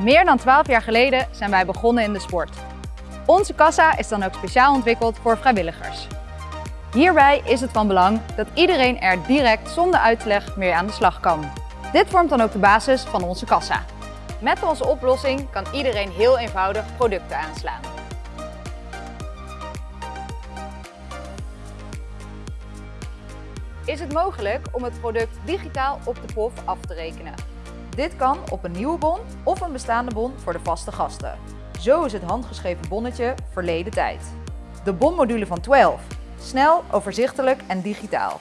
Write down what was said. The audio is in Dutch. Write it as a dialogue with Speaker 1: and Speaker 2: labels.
Speaker 1: Meer dan 12 jaar geleden zijn wij begonnen in de sport. Onze kassa is dan ook speciaal ontwikkeld voor vrijwilligers. Hierbij is het van belang dat iedereen er direct zonder uitleg mee aan de slag kan. Dit vormt dan ook de basis van onze kassa. Met onze oplossing kan iedereen heel eenvoudig producten aanslaan. Is het mogelijk om het product digitaal op de POF af te rekenen? Dit kan op een nieuwe bon of een bestaande bon voor de vaste gasten. Zo is het handgeschreven bonnetje verleden tijd. De bonmodule van 12. Snel, overzichtelijk en digitaal.